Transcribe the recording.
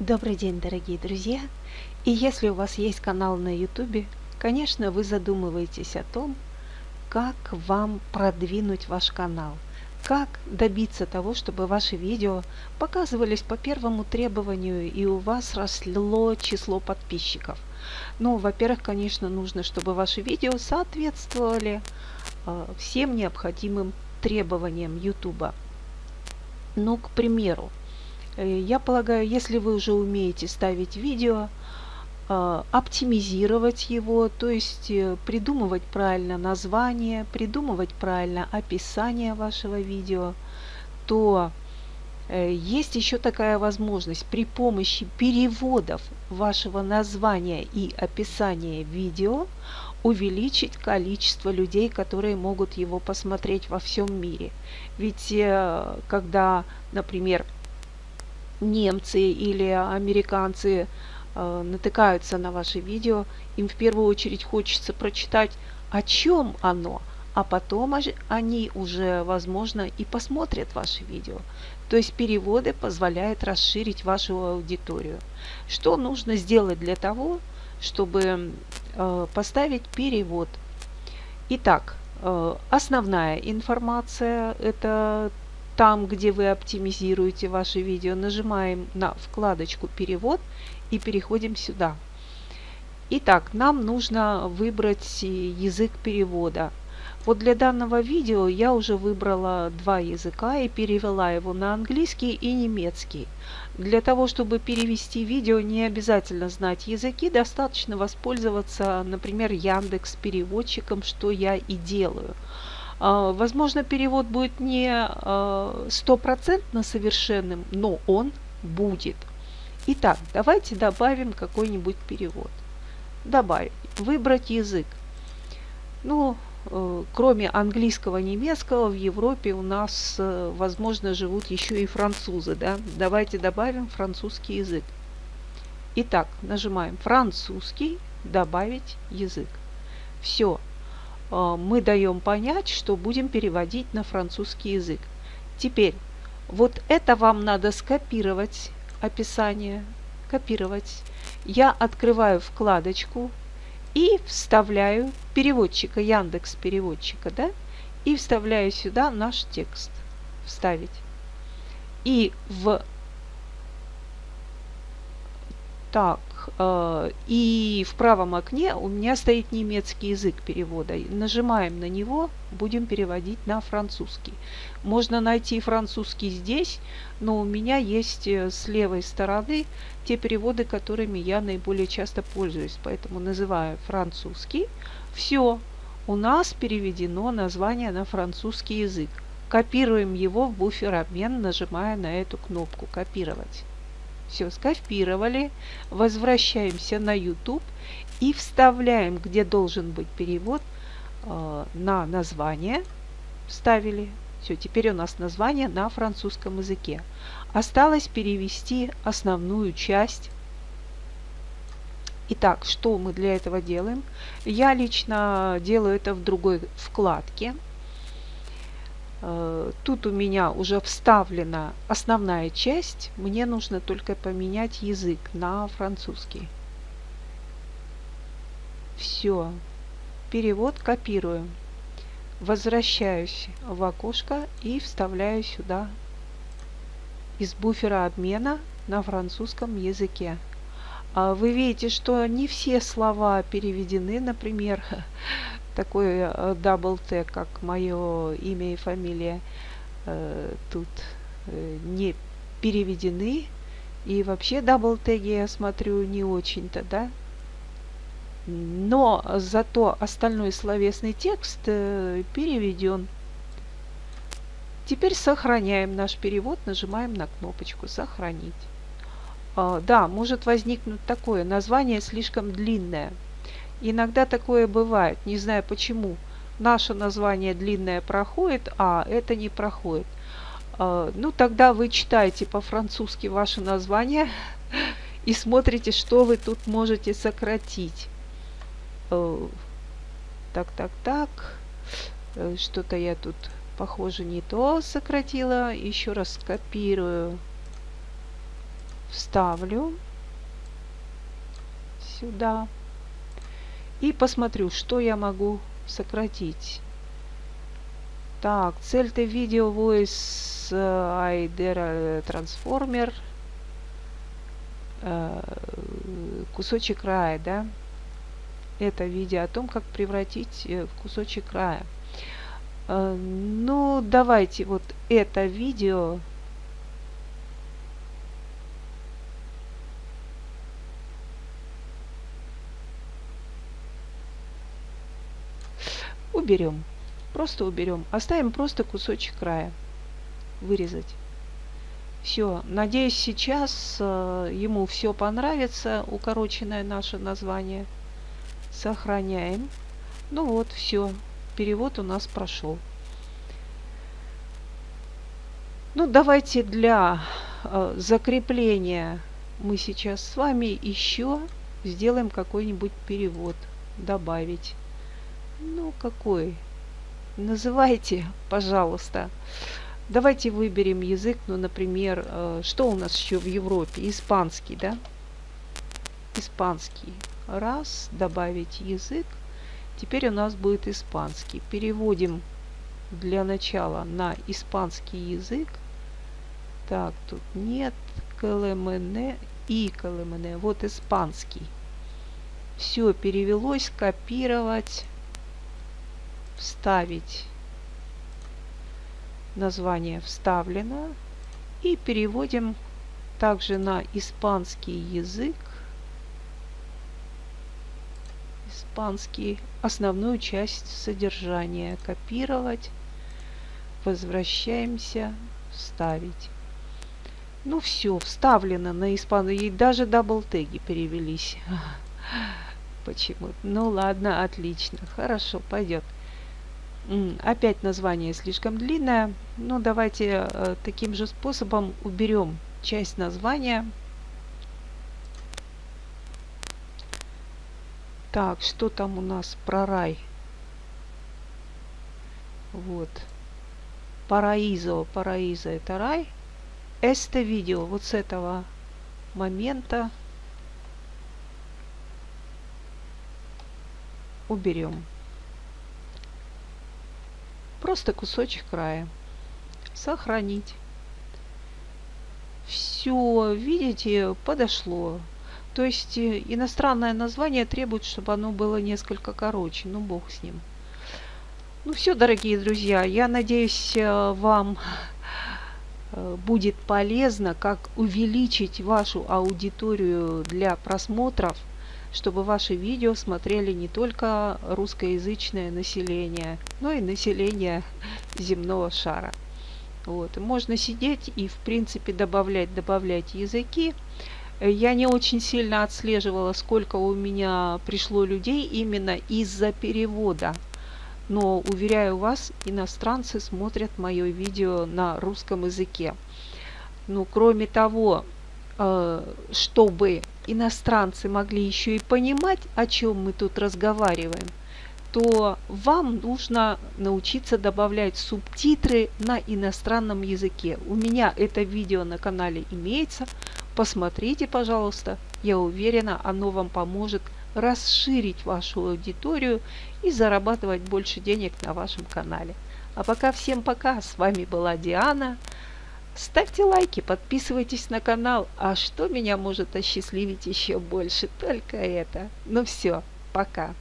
Добрый день, дорогие друзья! И если у вас есть канал на YouTube, конечно, вы задумываетесь о том, как вам продвинуть ваш канал, как добиться того, чтобы ваши видео показывались по первому требованию и у вас росло число подписчиков. Ну, во-первых, конечно, нужно, чтобы ваши видео соответствовали э, всем необходимым требованиям YouTube. Ну, к примеру, я полагаю, если вы уже умеете ставить видео, э, оптимизировать его, то есть э, придумывать правильно название, придумывать правильно описание вашего видео, то есть еще такая возможность при помощи переводов вашего названия и описания видео увеличить количество людей, которые могут его посмотреть во всем мире. Ведь когда, например, немцы или американцы э, натыкаются на ваше видео, им в первую очередь хочется прочитать, о чем оно, а потом они уже, возможно, и посмотрят ваше видео. То есть переводы позволяют расширить вашу аудиторию. Что нужно сделать для того, чтобы э, поставить перевод? Итак, э, основная информация – это там, где вы оптимизируете ваше видео, нажимаем на вкладочку «Перевод» и переходим сюда. Итак, нам нужно выбрать язык перевода. Вот для данного видео я уже выбрала два языка и перевела его на английский и немецкий. Для того, чтобы перевести видео, не обязательно знать языки, достаточно воспользоваться, например, Яндекс переводчиком, что я и делаю. А, возможно, перевод будет не а, стопроцентно совершенным, но он будет. Итак, давайте добавим какой-нибудь перевод. Добавить. Выбрать язык. Ну, э, кроме английского, немецкого, в Европе у нас, э, возможно, живут еще и французы. Да? Давайте добавим французский язык. Итак, нажимаем французский, добавить язык. Все, мы даем понять, что будем переводить на французский язык. Теперь, вот это вам надо скопировать, описание, копировать. Я открываю вкладочку и вставляю переводчика, Яндекс переводчика, да, и вставляю сюда наш текст. Вставить. И в так, э, и в правом окне у меня стоит немецкий язык перевода. Нажимаем на него, будем переводить на французский. Можно найти французский здесь, но у меня есть э, с левой стороны те переводы, которыми я наиболее часто пользуюсь. Поэтому называю французский. Все, у нас переведено название на французский язык. Копируем его в буфер обмен, нажимая на эту кнопку «Копировать». Все, скопировали. Возвращаемся на YouTube и вставляем, где должен быть перевод, э, на название. Вставили. Все, теперь у нас название на французском языке. Осталось перевести основную часть. Итак, что мы для этого делаем? Я лично делаю это в другой вкладке. Э, тут у меня уже вставлена основная часть. Мне нужно только поменять язык на французский. Все. Перевод копирую. Возвращаюсь в окошко и вставляю сюда из буфера обмена на французском языке. А вы видите, что не все слова переведены. Например, такой э, double теги, как мое имя и фамилия, э, тут э, не переведены. И вообще double теги я смотрю не очень-то, да. Но зато остальной словесный текст переведен. Теперь сохраняем наш перевод, нажимаем на кнопочку «Сохранить». А, да, может возникнуть такое, название слишком длинное – Иногда такое бывает, не знаю почему. Наше название длинное проходит, а это не проходит. А, ну, тогда вы читаете по-французски ваше название и смотрите, что вы тут можете сократить. Э, так, так, так. Э, что-то я тут, похоже, не то сократила. Еще раз скопирую. вставлю сюда и посмотрю, что я могу сократить. Так, цель-то видео voice IDR transformer кусочек края, да? Это видео о том, как превратить в кусочек края. Ну, давайте вот это видео уберем. Просто уберем. Оставим просто кусочек края. Вырезать. Все. Надеюсь, сейчас э, ему все понравится. Укороченное наше название. Сохраняем. Ну вот, все. Перевод у нас прошел. Ну, давайте для э, закрепления мы сейчас с вами еще сделаем какой-нибудь перевод. Добавить. Ну, какой? Называйте, пожалуйста. Давайте выберем язык, ну, например, э, что у нас еще в Европе? Испанский, да? Испанский. Раз, добавить язык. Теперь у нас будет испанский. Переводим для начала на испанский язык. Так, тут нет КЛМН и КЛМН. Вот испанский. Все перевелось, копировать вставить. Название вставлено. И переводим также на испанский язык. Испанский основную часть содержания. Копировать. Возвращаемся. Вставить. Ну все вставлено на испанский и даже double теги перевелись. Почему ну ладно отлично. Хорошо пойдет Опять название слишком длинное. Ну, давайте э, таким же способом уберем часть названия. Так, что там у нас про рай? Вот. Параизо. Параизо это рай. Это видео. Вот с этого момента уберем. Просто кусочек края. Сохранить. Все, видите, подошло. То есть э, иностранное название требует, чтобы оно было несколько короче. Ну, бог с ним. Ну все, дорогие друзья, я надеюсь, э, вам э, будет полезно, как увеличить вашу аудиторию для просмотров – чтобы ваши видео смотрели не только русскоязычное население, но и население земного шара. Вот. Можно сидеть и, в принципе, добавлять, добавлять языки. Я не очень сильно отслеживала, сколько у меня пришло людей именно из-за перевода. Но, уверяю вас, иностранцы смотрят мое видео на русском языке. Ну, кроме того, чтобы иностранцы могли еще и понимать, о чем мы тут разговариваем, то вам нужно научиться добавлять субтитры на иностранном языке. У меня это видео на канале имеется. Посмотрите, пожалуйста. Я уверена, оно вам поможет расширить вашу аудиторию и зарабатывать больше денег на вашем канале. А пока всем пока. С вами была Диана. Ставьте лайки, подписывайтесь на канал. А что меня может осчастливить еще больше? Только это. Ну все, пока.